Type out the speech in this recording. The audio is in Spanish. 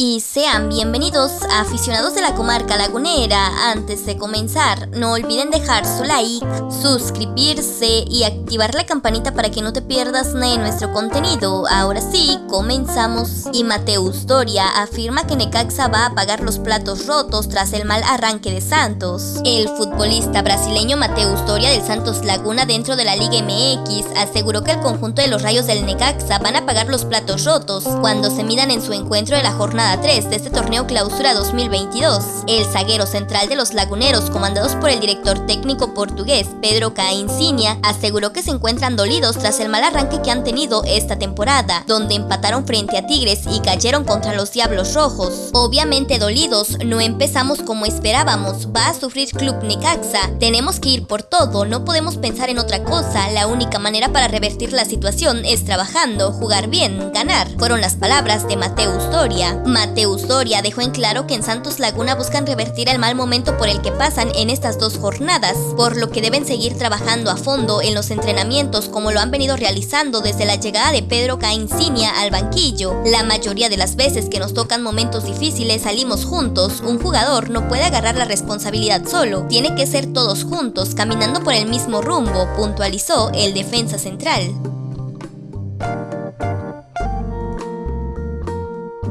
y sean bienvenidos a aficionados de la comarca lagunera. Antes de comenzar, no olviden dejar su like, suscribirse y activar la campanita para que no te pierdas nada de nuestro contenido. Ahora sí, comenzamos. Y Mateus Doria afirma que Necaxa va a pagar los platos rotos tras el mal arranque de Santos. El futbolista brasileño Mateus Doria del Santos Laguna dentro de la Liga MX aseguró que el conjunto de los rayos del Necaxa van a pagar los platos rotos cuando se midan en su encuentro de la jornada 3 de este torneo clausura 2022. El zaguero central de los laguneros, comandados por el director técnico portugués Pedro Cainsinia, aseguró que se encuentran dolidos tras el mal arranque que han tenido esta temporada, donde empataron frente a Tigres y cayeron contra los Diablos Rojos. Obviamente dolidos, no empezamos como esperábamos, va a sufrir Club Necaxa, tenemos que ir por todo, no podemos pensar en otra cosa, la única manera para revertir la situación es trabajando, jugar bien, ganar, fueron las palabras de Mateus Doria. Mateus Doria dejó en claro que en Santos Laguna buscan revertir el mal momento por el que pasan en estas dos jornadas, por lo que deben seguir trabajando a fondo en los entrenamientos como lo han venido realizando desde la llegada de Pedro Caíncinia al banquillo. La mayoría de las veces que nos tocan momentos difíciles salimos juntos, un jugador no puede agarrar la responsabilidad solo, tiene que ser todos juntos, caminando por el mismo rumbo, puntualizó el defensa central.